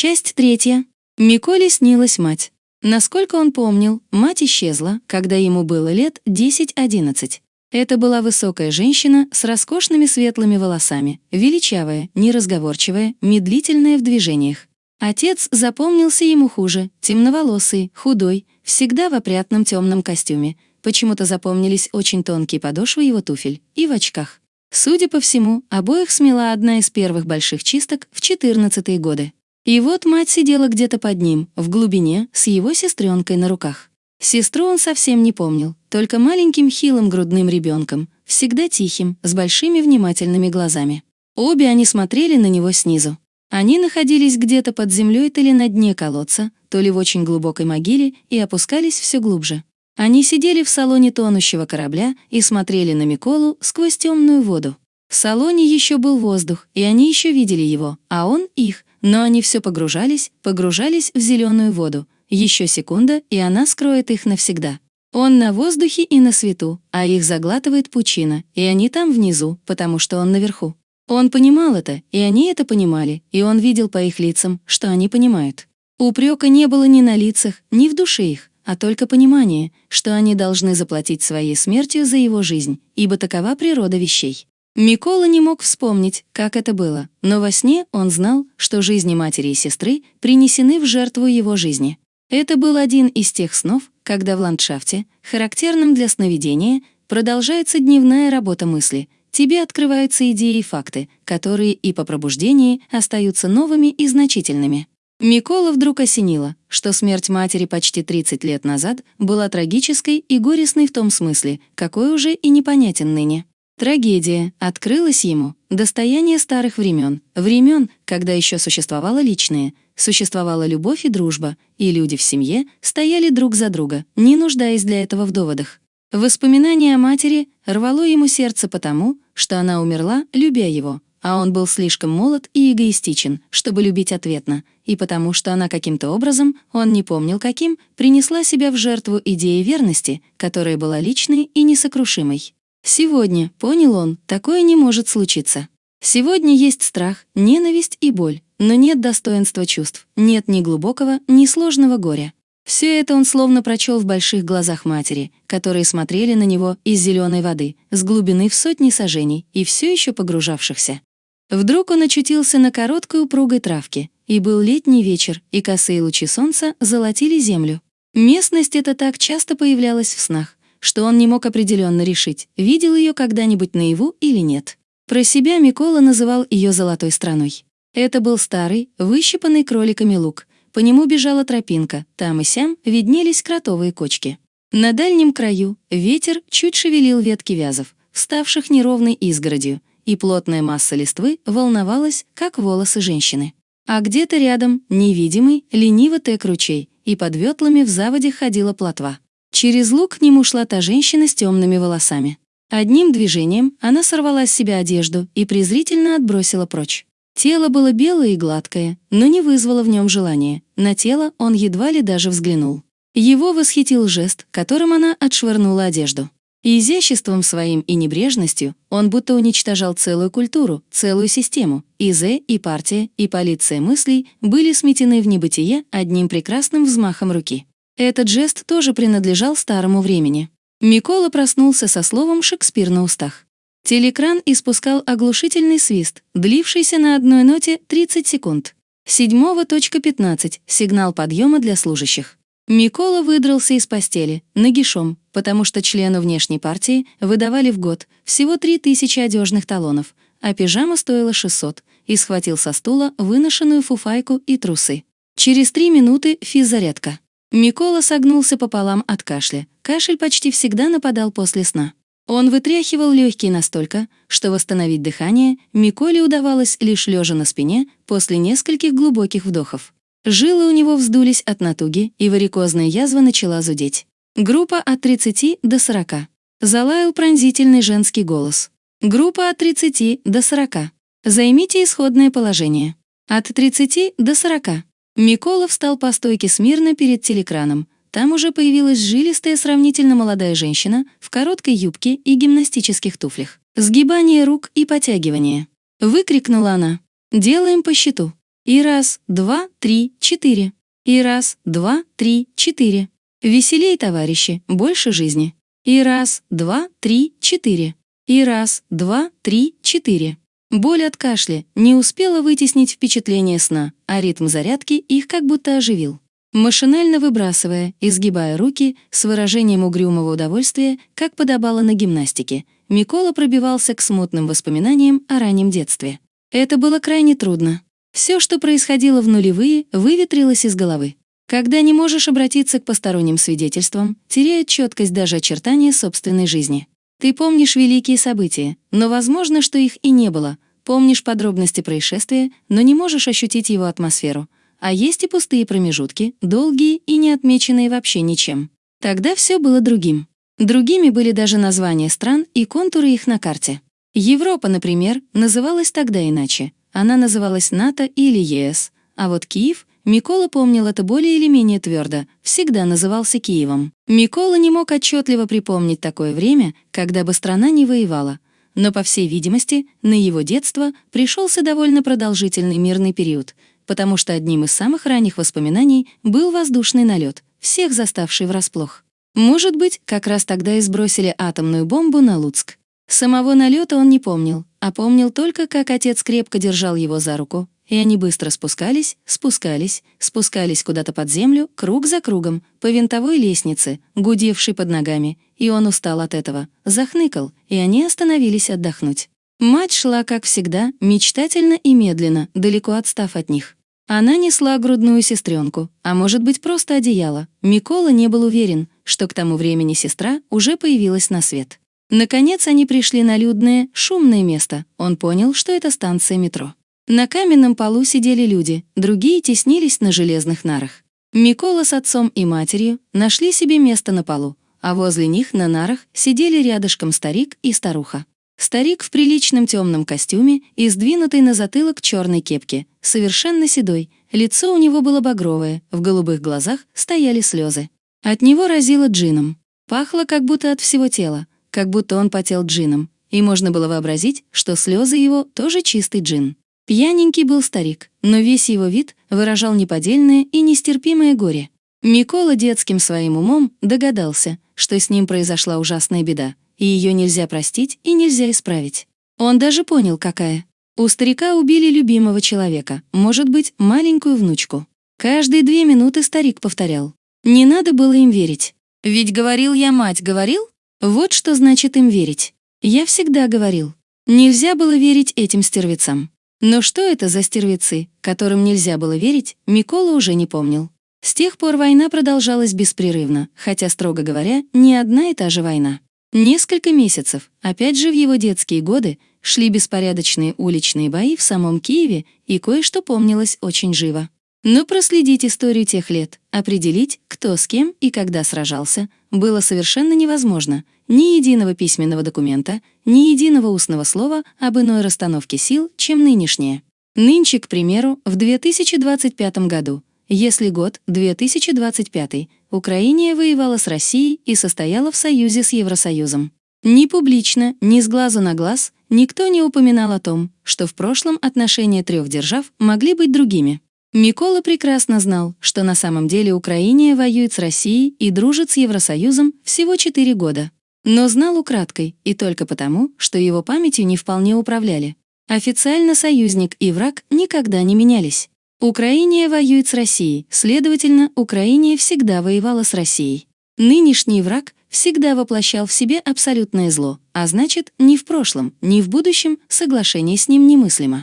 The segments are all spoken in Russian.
Часть третья. Миколе снилась мать. Насколько он помнил, мать исчезла, когда ему было лет 10-11. Это была высокая женщина с роскошными светлыми волосами, величавая, неразговорчивая, медлительная в движениях. Отец запомнился ему хуже, темноволосый, худой, всегда в опрятном темном костюме. Почему-то запомнились очень тонкие подошвы его туфель и в очках. Судя по всему, обоих смела одна из первых больших чисток в 14-е годы. И вот мать сидела где-то под ним, в глубине, с его сестренкой на руках. Сестру он совсем не помнил, только маленьким хилым грудным ребенком, всегда тихим, с большими внимательными глазами. Обе они смотрели на него снизу. Они находились где-то под землей то ли на дне колодца, то ли в очень глубокой могиле и опускались все глубже. Они сидели в салоне тонущего корабля и смотрели на Миколу сквозь темную воду. В салоне еще был воздух, и они еще видели его, а он их, но они все погружались, погружались в зеленую воду. Еще секунда, и она скроет их навсегда. Он на воздухе и на свету, а их заглатывает пучина, и они там внизу, потому что он наверху. Он понимал это, и они это понимали, и он видел по их лицам, что они понимают. Упрека не было ни на лицах, ни в душе их, а только понимание, что они должны заплатить своей смертью за его жизнь, ибо такова природа вещей. Микола не мог вспомнить, как это было, но во сне он знал, что жизни матери и сестры принесены в жертву его жизни. Это был один из тех снов, когда в ландшафте, характерном для сновидения, продолжается дневная работа мысли, тебе открываются идеи и факты, которые и по пробуждении остаются новыми и значительными. Микола вдруг осенило, что смерть матери почти 30 лет назад была трагической и горестной в том смысле, какой уже и непонятен ныне. Трагедия открылась ему, достояние старых времен, времен, когда еще существовало личное, существовала любовь и дружба, и люди в семье стояли друг за друга, не нуждаясь для этого в доводах. Воспоминание о матери рвало ему сердце потому, что она умерла, любя его, а он был слишком молод и эгоистичен, чтобы любить ответно, и потому что она каким-то образом, он не помнил каким, принесла себя в жертву идеи верности, которая была личной и несокрушимой. Сегодня, понял он, такое не может случиться. Сегодня есть страх, ненависть и боль, но нет достоинства чувств, нет ни глубокого, ни сложного горя. Все это он словно прочел в больших глазах матери, которые смотрели на него из зеленой воды, с глубины в сотни сажений и все еще погружавшихся. Вдруг он очутился на короткой упругой травке, и был летний вечер, и косые лучи солнца золотили землю. Местность эта так часто появлялась в снах, что он не мог определенно решить, видел ее когда-нибудь наяву или нет. Про себя Микола называл ее «золотой страной». Это был старый, выщипанный кроликами луг. По нему бежала тропинка, там и сям виднелись кротовые кочки. На дальнем краю ветер чуть шевелил ветки вязов, вставших неровной изгородью, и плотная масса листвы волновалась, как волосы женщины. А где-то рядом, невидимый, лениво тек ручей, и под ветлами в заводе ходила плотва. Через лук к нему шла та женщина с темными волосами. Одним движением она сорвала с себя одежду и презрительно отбросила прочь. Тело было белое и гладкое, но не вызвало в нем желания. На тело он едва ли даже взглянул. Его восхитил жест, которым она отшвырнула одежду. изяществом своим и небрежностью он будто уничтожал целую культуру, целую систему. И Зе, и партия, и полиция мыслей были сметены в небытие одним прекрасным взмахом руки. Этот жест тоже принадлежал старому времени. Микола проснулся со словом «Шекспир» на устах. Телекран испускал оглушительный свист, длившийся на одной ноте 30 секунд. 7.15 — сигнал подъема для служащих. Микола выдрался из постели, нагишом, потому что члену внешней партии выдавали в год всего 3000 одежных талонов, а пижама стоила 600, и схватил со стула выношенную фуфайку и трусы. Через три минуты физзарядка. Микола согнулся пополам от кашля. Кашель почти всегда нападал после сна. Он вытряхивал легкие настолько, что восстановить дыхание Миколе удавалось лишь лежа на спине после нескольких глубоких вдохов. Жилы у него вздулись от натуги, и варикозная язва начала зудеть. Группа от 30 до 40. Залаял пронзительный женский голос. Группа от 30 до 40. Займите исходное положение. От 30 до 40. Микола встал по стойке смирно перед телекраном. Там уже появилась жилистая сравнительно молодая женщина в короткой юбке и гимнастических туфлях. Сгибание рук и потягивание. Выкрикнула она. «Делаем по счету». И раз, два, три, четыре. И раз, два, три, четыре. Веселей, товарищи, больше жизни. И раз, два, три, четыре. И раз, два, три, четыре. Боль от кашля не успела вытеснить впечатление сна, а ритм зарядки их как будто оживил. Машинально выбрасывая, изгибая руки, с выражением угрюмого удовольствия, как подобало на гимнастике, Микола пробивался к смутным воспоминаниям о раннем детстве. Это было крайне трудно. Все, что происходило в нулевые, выветрилось из головы. Когда не можешь обратиться к посторонним свидетельствам, теряет четкость даже очертания собственной жизни. Ты помнишь великие события, но возможно, что их и не было. Помнишь подробности происшествия, но не можешь ощутить его атмосферу. А есть и пустые промежутки, долгие и не отмеченные вообще ничем. Тогда все было другим. Другими были даже названия стран и контуры их на карте. Европа, например, называлась тогда иначе. Она называлась НАТО или ЕС, а вот Киев Микола помнил это более или менее твердо, всегда назывался Киевом. Микола не мог отчетливо припомнить такое время, когда бы страна не воевала. Но, по всей видимости, на его детство пришелся довольно продолжительный мирный период, потому что одним из самых ранних воспоминаний был воздушный налет, всех заставший врасплох. Может быть, как раз тогда и сбросили атомную бомбу на Луцк. Самого налета он не помнил, а помнил только, как отец крепко держал его за руку, и они быстро спускались, спускались, спускались куда-то под землю, круг за кругом, по винтовой лестнице, гудевшей под ногами, и он устал от этого, захныкал, и они остановились отдохнуть. Мать шла, как всегда, мечтательно и медленно, далеко отстав от них. Она несла грудную сестренку, а может быть просто одеяло. Микола не был уверен, что к тому времени сестра уже появилась на свет. Наконец они пришли на людное, шумное место. Он понял, что это станция метро. На каменном полу сидели люди, другие теснились на железных нарах. Микола с отцом и матерью нашли себе место на полу, а возле них на нарах сидели рядышком старик и старуха. Старик в приличном темном костюме и сдвинутой на затылок черной кепке, совершенно седой, лицо у него было багровое, в голубых глазах стояли слезы. От него разило джином. Пахло как будто от всего тела, как будто он потел джином, и можно было вообразить, что слезы его тоже чистый джин. Пьяненький был старик, но весь его вид выражал неподдельное и нестерпимое горе. Микола детским своим умом догадался, что с ним произошла ужасная беда, и ее нельзя простить и нельзя исправить. Он даже понял, какая. У старика убили любимого человека, может быть, маленькую внучку. Каждые две минуты старик повторял. Не надо было им верить. Ведь говорил я, мать, говорил? Вот что значит им верить. Я всегда говорил. Нельзя было верить этим стервецам. Но что это за стервецы, которым нельзя было верить, Микола уже не помнил. С тех пор война продолжалась беспрерывно, хотя, строго говоря, не одна и та же война. Несколько месяцев, опять же в его детские годы, шли беспорядочные уличные бои в самом Киеве, и кое-что помнилось очень живо. Но проследить историю тех лет, определить, кто с кем и когда сражался, было совершенно невозможно. Ни единого письменного документа, ни единого устного слова об иной расстановке сил, чем нынешнее. Нынче, к примеру, в 2025 году, если год 2025, Украина воевала с Россией и состояла в союзе с Евросоюзом. Ни публично, ни с глазу на глаз никто не упоминал о том, что в прошлом отношения трех держав могли быть другими. Микола прекрасно знал, что на самом деле Украина воюет с Россией и дружит с Евросоюзом всего 4 года. Но знал украдкой и только потому, что его памятью не вполне управляли. Официально союзник и враг никогда не менялись. Украина воюет с Россией, следовательно, Украина всегда воевала с Россией. Нынешний враг всегда воплощал в себе абсолютное зло, а значит, ни в прошлом, ни в будущем соглашение с ним немыслимо.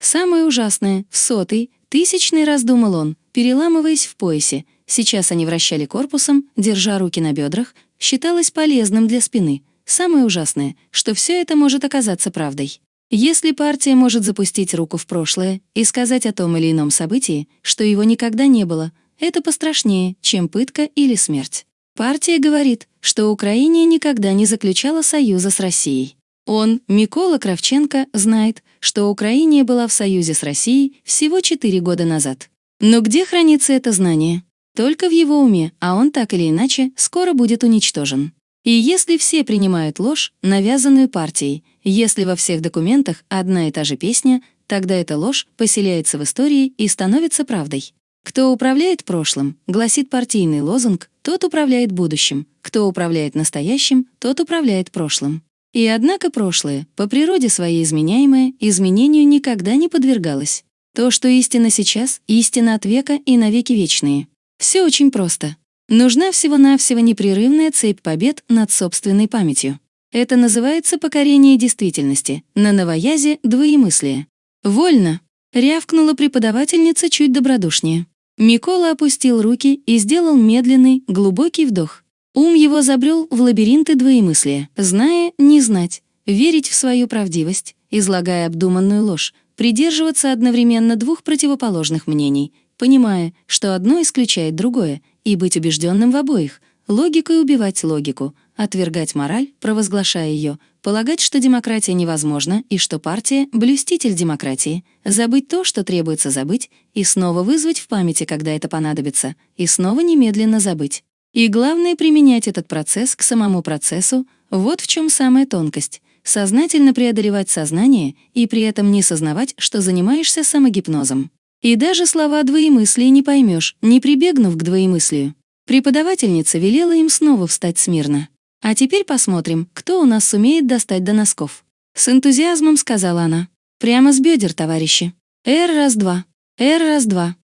Самое ужасное, в сотый, тысячный раз думал он, переламываясь в поясе. Сейчас они вращали корпусом, держа руки на бедрах, считалось полезным для спины. Самое ужасное, что все это может оказаться правдой. Если партия может запустить руку в прошлое и сказать о том или ином событии, что его никогда не было, это пострашнее, чем пытка или смерть. Партия говорит, что Украина никогда не заключала союза с Россией. Он, Микола Кравченко, знает, что Украина была в союзе с Россией всего 4 года назад. Но где хранится это знание? Только в его уме, а он так или иначе скоро будет уничтожен. И если все принимают ложь, навязанную партией, если во всех документах одна и та же песня, тогда эта ложь поселяется в истории и становится правдой. Кто управляет прошлым, гласит партийный лозунг, тот управляет будущим. Кто управляет настоящим, тот управляет прошлым. И однако прошлое, по природе своей изменяемое, изменению никогда не подвергалось. То, что истина сейчас, истина от века и навеки вечные. Все очень просто. Нужна всего-навсего непрерывная цепь побед над собственной памятью. Это называется покорение действительности, на новоязе — двоемыслие. «Вольно!» — рявкнула преподавательница чуть добродушнее. Микола опустил руки и сделал медленный, глубокий вдох. Ум его забрел в лабиринты двоемыслия, зная, не знать, верить в свою правдивость, излагая обдуманную ложь, придерживаться одновременно двух противоположных мнений, понимая, что одно исключает другое, и быть убежденным в обоих, логикой убивать логику, отвергать мораль, провозглашая ее, полагать, что демократия невозможна и что партия — блюститель демократии, забыть то, что требуется забыть, и снова вызвать в памяти, когда это понадобится, и снова немедленно забыть. И главное — применять этот процесс к самому процессу, вот в чем самая тонкость — сознательно преодолевать сознание и при этом не сознавать, что занимаешься самогипнозом. И даже слова двоемыслия не поймешь, не прибегнув к двоемыслию. Преподавательница велела им снова встать смирно. А теперь посмотрим, кто у нас сумеет достать до носков. С энтузиазмом сказала она. Прямо с бедер, товарищи. Р раз-два. Р раз-два.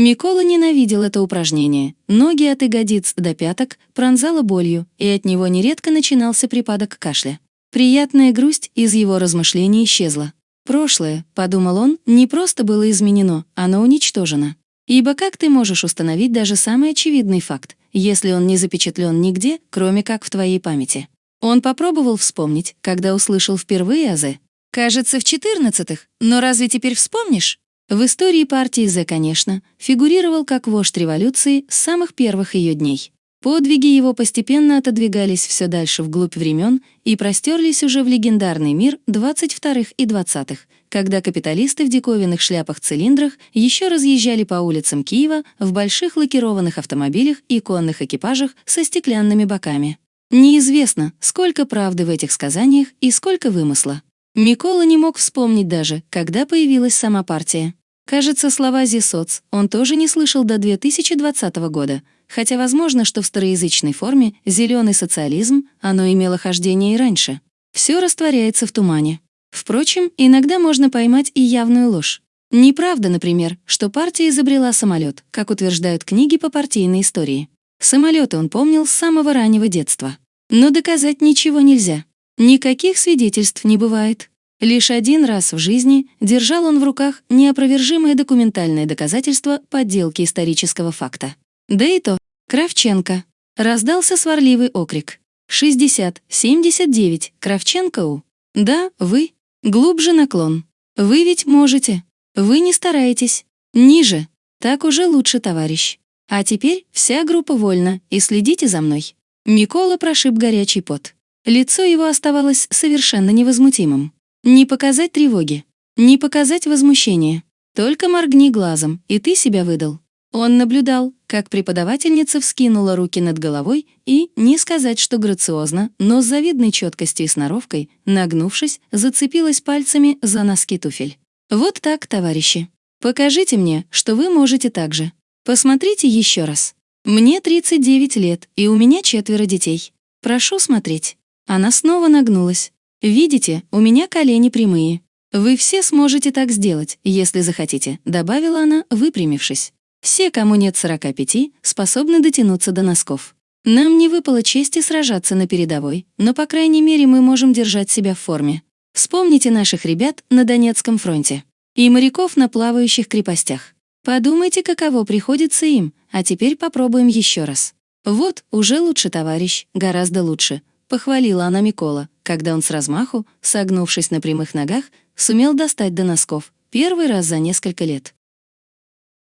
Микола ненавидел это упражнение. Ноги от ягодиц до пяток пронзало болью, и от него нередко начинался припадок кашля. Приятная грусть из его размышлений исчезла. Прошлое, подумал он, не просто было изменено, оно уничтожено. Ибо как ты можешь установить даже самый очевидный факт, если он не запечатлен нигде, кроме как в твоей памяти? Он попробовал вспомнить, когда услышал впервые азы. Кажется, в четырнадцатых, но разве теперь вспомнишь? В истории партии З, конечно, фигурировал как вождь революции с самых первых ее дней. Подвиги его постепенно отодвигались все дальше вглубь времен и простерлись уже в легендарный мир 22-х и 20-х, когда капиталисты в диковинных шляпах-цилиндрах еще разъезжали по улицам Киева в больших лакированных автомобилях и конных экипажах со стеклянными боками. Неизвестно, сколько правды в этих сказаниях и сколько вымысла. Микола не мог вспомнить даже, когда появилась сама партия. Кажется, слова «зисоц» он тоже не слышал до 2020 года, хотя возможно, что в староязычной форме «зеленый социализм» оно имело хождение и раньше. Все растворяется в тумане. Впрочем, иногда можно поймать и явную ложь. Неправда, например, что партия изобрела самолет, как утверждают книги по партийной истории. Самолеты он помнил с самого раннего детства. Но доказать ничего нельзя. Никаких свидетельств не бывает. Лишь один раз в жизни держал он в руках неопровержимое документальное доказательство подделки исторического факта. Да и то, Кравченко. Раздался сварливый окрик. 60, 79, Кравченко у. Да, вы. Глубже наклон. Вы ведь можете. Вы не стараетесь. Ниже. Так уже лучше, товарищ. А теперь вся группа вольна, и следите за мной. Микола прошиб горячий пот. Лицо его оставалось совершенно невозмутимым. Не показать тревоги, не показать возмущения. Только моргни глазом, и ты себя выдал. Он наблюдал, как преподавательница вскинула руки над головой и, не сказать, что грациозно, но с завидной четкостью и сноровкой, нагнувшись, зацепилась пальцами за носки туфель. «Вот так, товарищи. Покажите мне, что вы можете так же. Посмотрите еще раз. Мне 39 лет, и у меня четверо детей. Прошу смотреть». Она снова нагнулась. «Видите, у меня колени прямые. Вы все сможете так сделать, если захотите», добавила она, выпрямившись. Все, кому нет 45, способны дотянуться до носков. Нам не выпало чести сражаться на передовой, но, по крайней мере, мы можем держать себя в форме. Вспомните наших ребят на Донецком фронте и моряков на плавающих крепостях. Подумайте, каково приходится им, а теперь попробуем еще раз. Вот, уже лучше, товарищ, гораздо лучше, похвалила она Микола, когда он с размаху, согнувшись на прямых ногах, сумел достать до носков, первый раз за несколько лет.